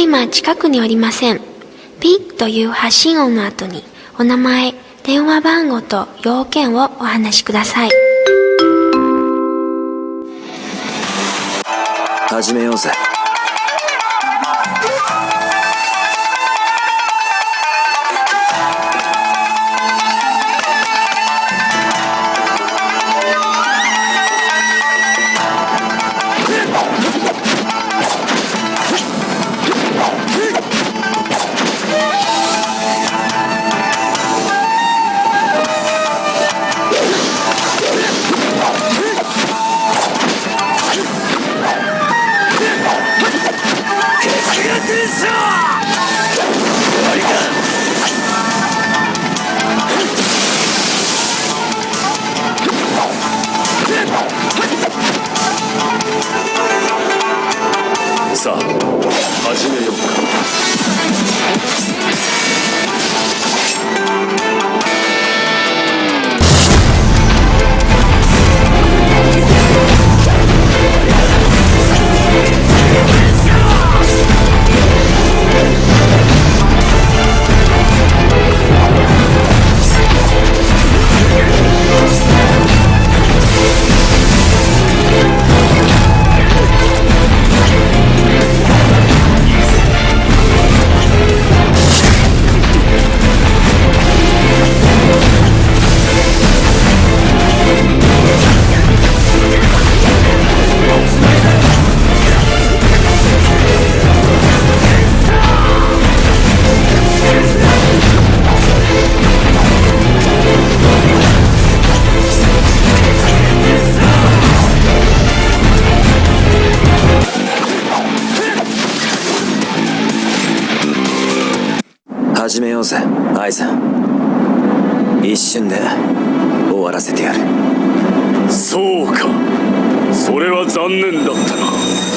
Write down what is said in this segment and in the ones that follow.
今近くにおりません。ピッという発信音の後にお名前、電話番号と要件をお話しください。始めようぜ。始めようぜアイザン一瞬で終わらせてやる。そうか。それは残念だったな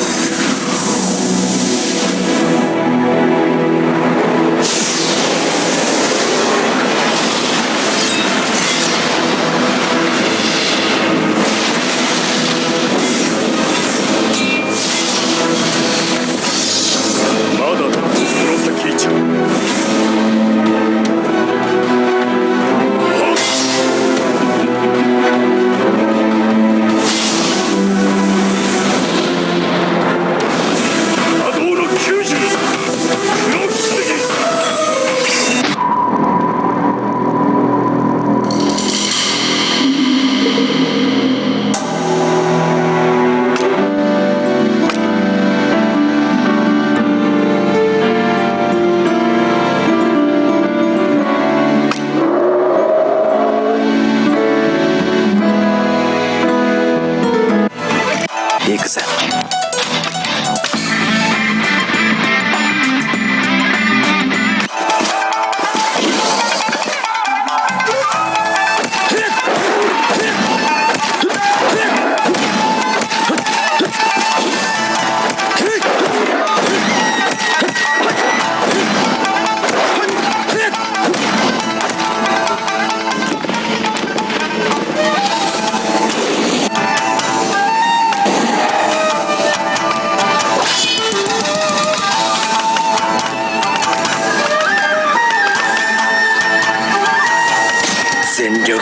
全力で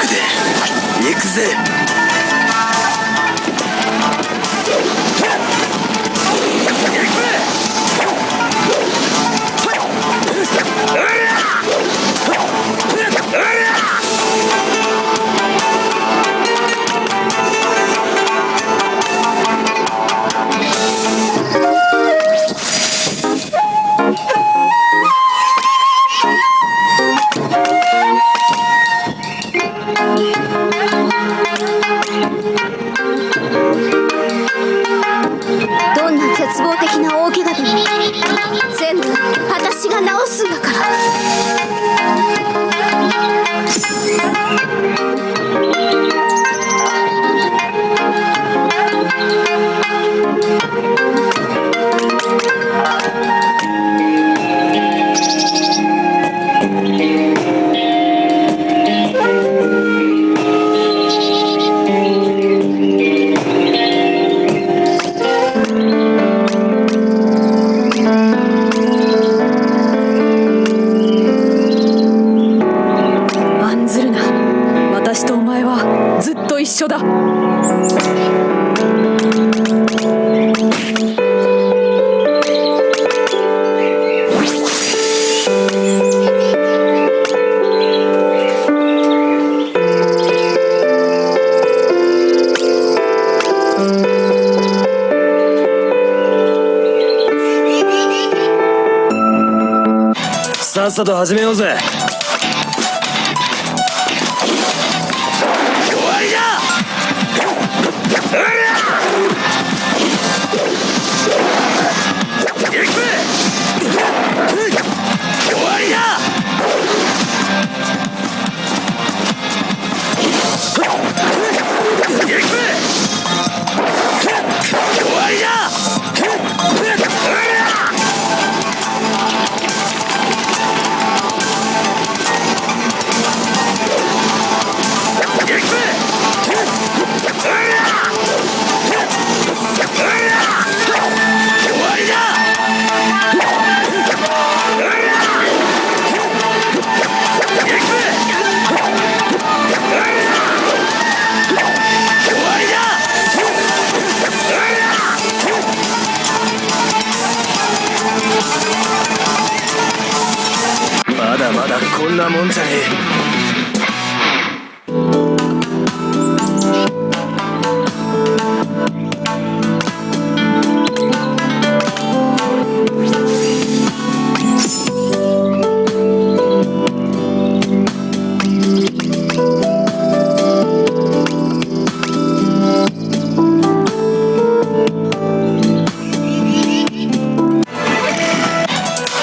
行くぜ。私が直すんだから。さっさと始めようぜ。もんじゃねえ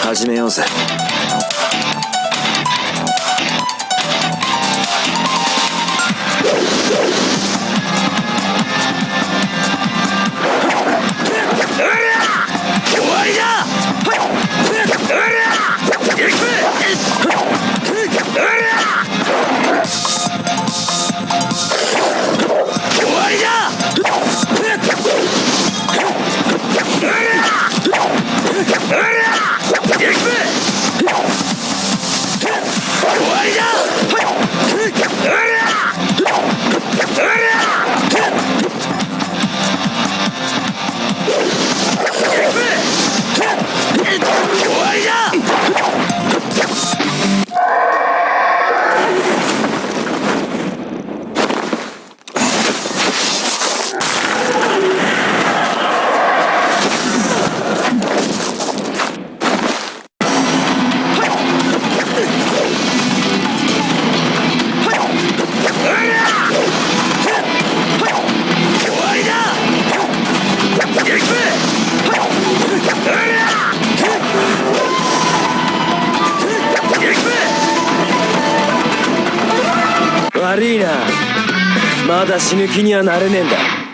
始めようぜ。死ぬ気にはなれねえんだ。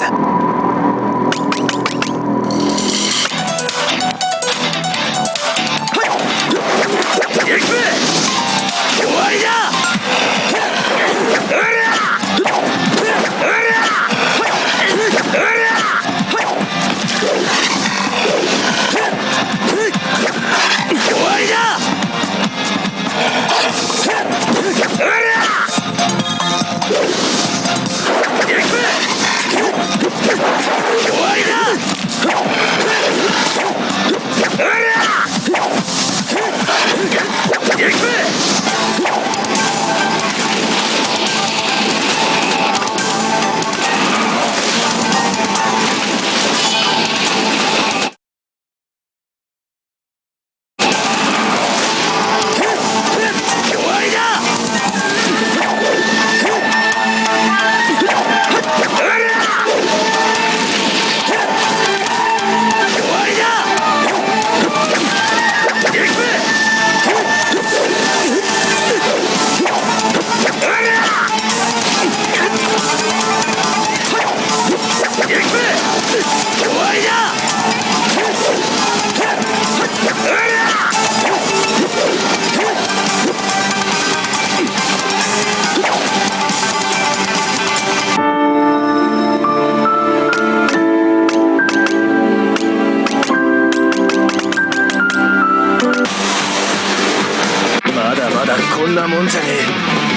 awesome. まだまだこんなもんじゃねえ。